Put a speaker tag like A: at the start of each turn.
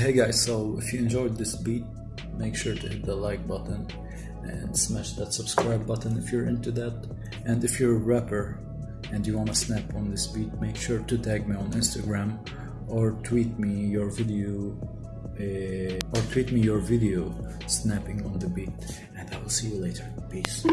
A: Hey guys, so if you enjoyed this beat, make sure to hit the like button and smash that subscribe button if you're into that. And if you're a rapper and you wanna snap on this beat, make sure to tag me on Instagram or tweet me your video uh, or tweet me your video snapping on the beat and I will see you later. Peace.